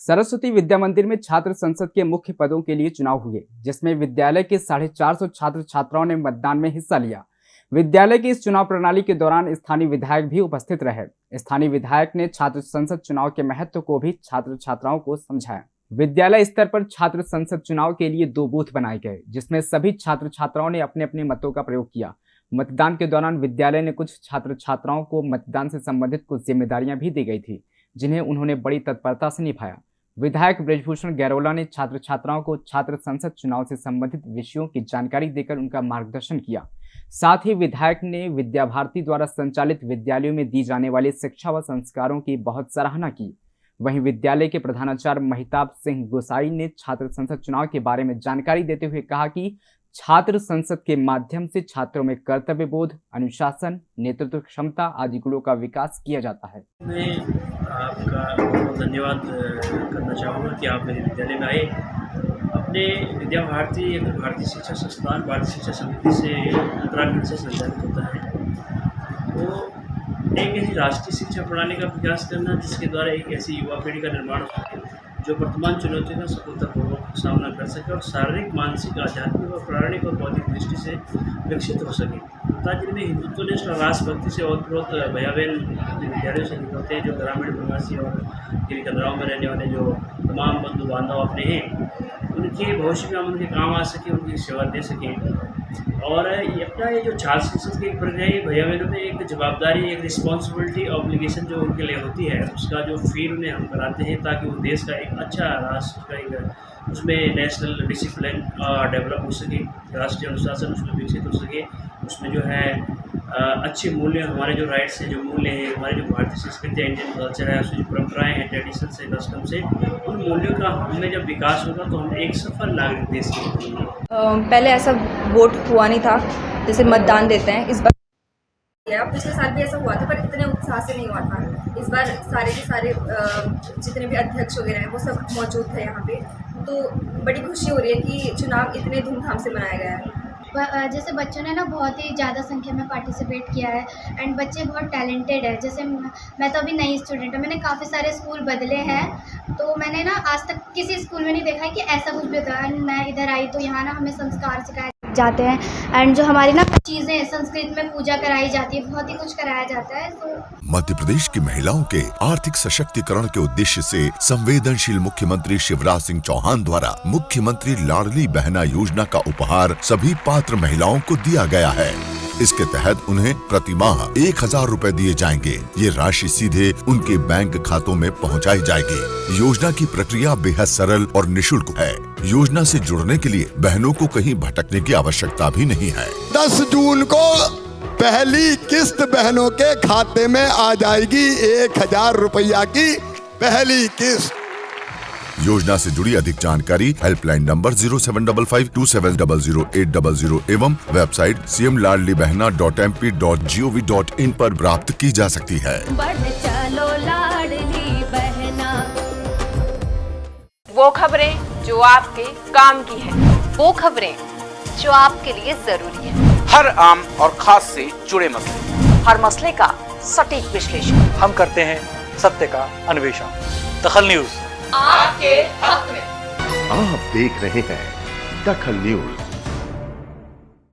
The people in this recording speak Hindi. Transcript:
सरस्वती विद्या मंदिर में छात्र संसद के मुख्य पदों के लिए चुनाव हुए, जिसमें विद्यालय के साढ़े चार सौ छात्र छात्राओं ने मतदान में हिस्सा लिया। विद्यालय की इस चुनाव प्रणाली के दौरान स्थानीय विधायक भी उपस्थित रहे। स्थानीय विधायक ने छात्र संसद चुनाव के महत्व को भी छात्र छात्राओं को समझाया। विद्यालय स्तर पर छात्र संसद चुनाव के लिए दो बूथ बनाए गए, जिसमें सभी छात्र छात्राओं ने अपने अपने मतों का प्रयोग किया। मतदान के दौरान विद्यालय ने कुछ छात्र छात्राओं को मतदान से संबंधित कुछ जिम्मेदारियाँ भी दी गई थी, जिन्हें उन्होंने बड़ी तत्परता से निभाया। विधायक ब्रजभूषण गैरोला ने छात्र छात्राओं को छात्र संसद चुनाव से संबंधित विषयों की जानकारी देकर उनका मार्गदर्शन किया। साथ ही विधायक ने विद्या भारती द्वारा संचालित विद्यालयों में दी जाने वाली शिक्षा व संस्कारों की बहुत सराहना की। वहीं विद्यालय के प्रधानाचार्य महिताब सिंह गोसाई ने छात्र संसद चुनाव के बारे में जानकारी देते हुए कहा कि छात्र संसद के माध्यम से छात्रों में कर्तव्य बोध अनुशासन, नेतृत्व क्षमता आदि गुणों का विकास किया जाता है। धन्यवाद करना चाहूँगा कि आप मेरे विद्यालय में आए। अपने विद्या भारती भारतीय शिक्षा संस्थान, भारतीय शिक्षा समिति से उत्तराखंड से संचालित होता है तो एक ऐसी राष्ट्रीय शिक्षा प्रणाली का विकास करना जिसके द्वारा एक ऐसी युवा पीढ़ी का निर्माण हो जो वर्तमान चुनौतियों का सफलतापूर्वक सामना कर सके और शारीरिक, मानसिक, आध्यात्मिक और प्राणिक और बौद्धिक दृष्टि से विकसित हो सके। ताकि में में हिंदुत्वनिष्ठ और राष्ट्रभक्ति से ओतप्रोत भैया बहन विद्यालयों से निकलते हैं जो ग्रामीण, प्रवासी और गिरी कदराओं में रहने वाले जो तमाम बंधु बांधव अपने हैं। उनके भविष्य में हम उनके काम आ सकें, उनकी सेवा दे सकें। और ये अपना ये जो छात्र संसद की प्रक्रिया है भैया बहनों में एक जवाबदारी, एक रिस्पॉन्सिबिलिटी ऑब्लिगेशन जो उनके लिए होती है, उसका जो फील उन्हें हम कराते हैं ताकि वो देश का एक अच्छा राष्ट्र का एक, उसमें नेशनल डिसिप्लिन डेवलप हो सके, राष्ट्रीय अनुशासन उसमें विकसित हो सके, उसमें जो है अच्छे मूल्य हमारे जो राइट्स हैं जो मूल्य हैं हमारे जो भारतीय संस्कृति है इंडियन कल्चर है उसकी जो परंपराएँ हैं ट्रेडिशन से कस्टम से उन मूल्यों का हमें जब विकास होगा तो हम एक सफल नागरिक देश के पहले ऐसा वोट हुआ नहीं था जैसे मतदान देते हैं इस बार पिछले साल भी ऐसा हुआ था पर इतने उत्साह से नहीं हुआ था। इस बार सारे के सारे जितने भी अध्यक्ष वगैरह हैं वो सब मौजूद थे यहाँ पे। तो बड़ी खुशी हो रही है कि चुनाव इतने धूमधाम से मनाया गया है। जैसे बच्चों ने ना बहुत ही ज़्यादा संख्या में पार्टिसिपेट किया है एंड बच्चे बहुत टैलेंटेड है। जैसे मैं तो अभी नई स्टूडेंट हूँ, मैंने काफ़ी सारे स्कूल बदले हैं तो मैंने ना आज तक किसी स्कूल में नहीं देखा है कि ऐसा कुछ भी होता है। एंड मैं इधर आई तो यहाँ ना हमें संस्कार सिखाए जाते हैं। एंड जो हमारी ना चीज़ें संस्कृत में पूजा कराई जाती है, बहुत ही कुछ कराया जाता है तो मध्य प्रदेश की महिलाओं के आर्थिक सशक्तिकरण के उद्देश्य से संवेदनशील मुख्यमंत्री शिवराज सिंह चौहान द्वारा मुख्यमंत्री लाडली बहना योजना का उपहार सभी पात्र महिलाओं को दिया गया है। इसके तहत उन्हें प्रति माह एक हज़ार रूपए दिए जाएँगे। ये राशि सीधे उनके बैंक खातों में पहुंचाई जाएगी। योजना की प्रक्रिया बेहद सरल और निशुल्क है। योजना से जुड़ने के लिए बहनों को कहीं भटकने की आवश्यकता भी नहीं है। दस जून को पहली किस्त बहनों के खाते में आ जाएगी एक हज़ार रुपया की पहली किस्त। योजना से जुड़ी अधिक जानकारी helpline number zero seven double five two seven double zero eight double zero एवं website C M Ladli Behna dot M P dot G O V dot in आरोप प्राप्त की जा सकती है। चलो लाडली बहना। वो खबरें जो आपके काम की है। वो खबरें जो आपके लिए ज़रूरी है। हर आम और खास से जुड़े मसले। हर मसले का सटीक विश्लेषण। हम करते हैं सत्य का अन्वेषण। दखल न्यूज़। आपके हक में। आप देख रहे हैं दखल न्यूज़।